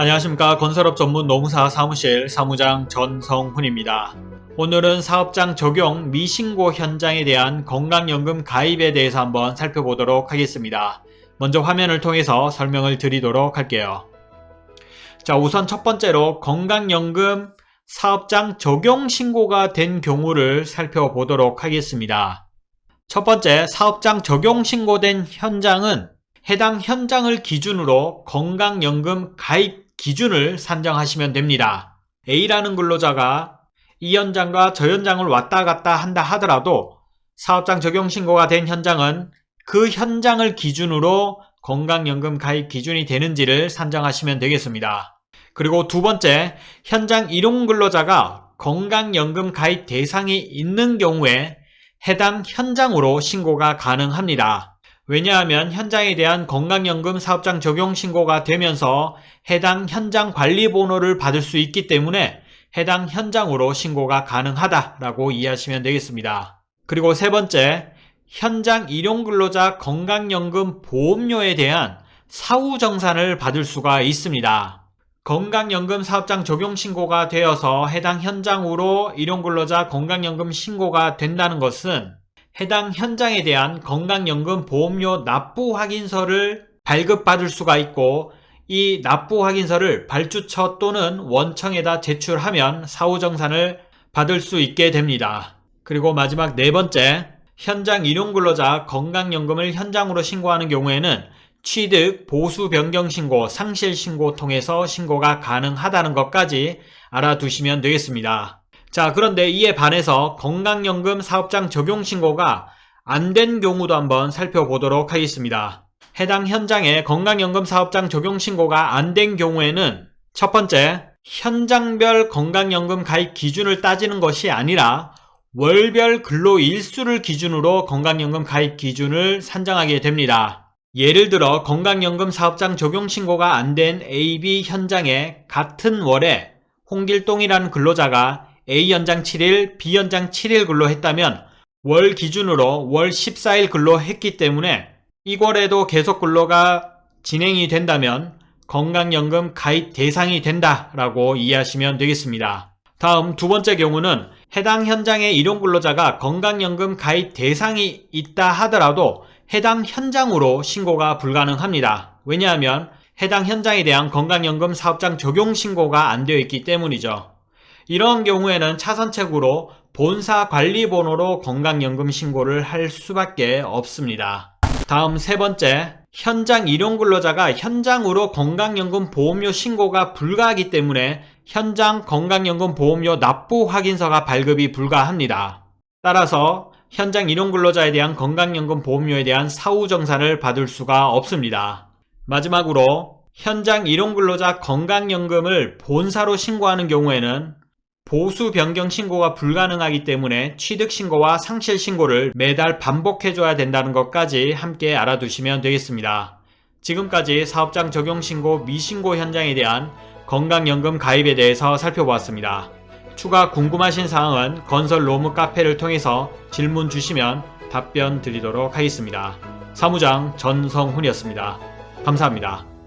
안녕하십니까 건설업 전문 노무사 사무실 사무장 전성훈입니다. 오늘은 사업장 적용 미신고 현장에 대한 건강연금 가입에 대해서 한번 살펴보도록 하겠습니다. 먼저 화면을 통해서 설명을 드리도록 할게요. 자 우선 첫 번째로 건강연금 사업장 적용 신고가 된 경우를 살펴보도록 하겠습니다. 첫 번째 사업장 적용 신고된 현장은 해당 현장을 기준으로 건강연금 가입 기준을 산정하시면 됩니다. A라는 근로자가 이 현장과 저 현장을 왔다 갔다 한다 하더라도 사업장 적용 신고가 된 현장은 그 현장을 기준으로 건강연금 가입 기준이 되는지를 산정하시면 되겠습니다. 그리고 두 번째, 현장 일용 근로자가 건강연금 가입 대상이 있는 경우에 해당 현장으로 신고가 가능합니다. 왜냐하면 현장에 대한 건강연금 사업장 적용 신고가 되면서 해당 현장 관리 번호를 받을 수 있기 때문에 해당 현장으로 신고가 가능하다라고 이해하시면 되겠습니다. 그리고 세 번째, 현장 일용근로자 건강연금 보험료에 대한 사후정산을 받을 수가 있습니다. 건강연금 사업장 적용 신고가 되어서 해당 현장으로 일용근로자 건강연금 신고가 된다는 것은 해당 현장에 대한 건강연금 보험료 납부 확인서를 발급받을 수가 있고 이 납부 확인서를 발주처 또는 원청에다 제출하면 사후정산을 받을 수 있게 됩니다. 그리고 마지막 네 번째, 현장 일용근로자 건강연금을 현장으로 신고하는 경우에는 취득, 보수 변경 신고, 상실 신고 통해서 신고가 가능하다는 것까지 알아두시면 되겠습니다. 자 그런데 이에 반해서 건강연금 사업장 적용 신고가 안 된 경우도 한번 살펴보도록 하겠습니다. 해당 현장에 건강연금 사업장 적용 신고가 안 된 경우에는 첫 번째, 현장별 건강연금 가입 기준을 따지는 것이 아니라 월별 근로 일수를 기준으로 건강연금 가입 기준을 산정하게 됩니다. 예를 들어 건강연금 사업장 적용 신고가 안 된 AB 현장에 같은 월에 홍길동이라는 근로자가 A 연장 7일, B 연장 7일 근로했다면 월 기준으로 월 14일 근로했기 때문에 이월에도 계속 근로가 진행이 된다면 건강연금 가입 대상이 된다라고 이해하시면 되겠습니다. 다음 두 번째 경우는 해당 현장의 일용 근로자가 건강연금 가입 대상이 있다 하더라도 해당 현장으로 신고가 불가능합니다. 왜냐하면 해당 현장에 대한 건강연금 사업장 적용 신고가 안 되어 있기 때문이죠. 이런 경우에는 차선책으로 본사 관리번호로 건강연금 신고를 할 수밖에 없습니다. 다음 세 번째, 현장 일용 근로자가 현장으로 건강연금 보험료 신고가 불가하기 때문에 현장 건강연금 보험료 납부 확인서가 발급이 불가합니다. 따라서 현장 일용 근로자에 대한 건강연금 보험료에 대한 사후 정산을 받을 수가 없습니다. 마지막으로 현장 일용 근로자 건강연금을 본사로 신고하는 경우에는 보수 변경 신고가 불가능하기 때문에 취득 신고와 상실 신고를 매달 반복해줘야 된다는 것까지 함께 알아두시면 되겠습니다. 지금까지 사업장 적용 신고 미신고 현장에 대한 건강연금 가입에 대해서 살펴보았습니다. 추가 궁금하신 사항은 건설 로무 카페를 통해서 질문 주시면 답변 드리도록 하겠습니다. 사무장 전성훈이었습니다. 감사합니다.